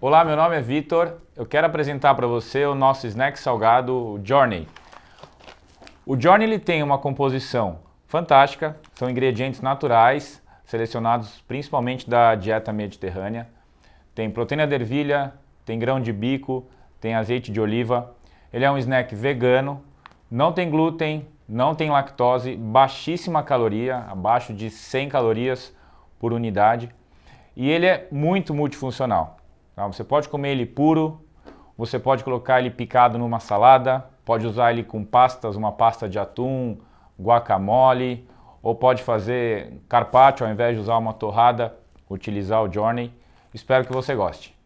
Olá, meu nome é Vitor. Eu quero apresentar para você o nosso snack salgado Journey. O Journey ele tem uma composição fantástica, são ingredientes naturais, selecionados principalmente da dieta mediterrânea. Tem proteína de ervilha, tem grão de bico, tem azeite de oliva. Ele é um snack vegano, não tem glúten, não tem lactose, baixíssima caloria, abaixo de 100 calorias por unidade. E ele é muito multifuncional. Tá? Você pode comer ele puro, você pode colocar ele picado numa salada, pode usar ele com pastas, uma pasta de atum, guacamole, ou pode fazer carpaccio ao invés de usar uma torrada, utilizar o Journey. Espero que você goste.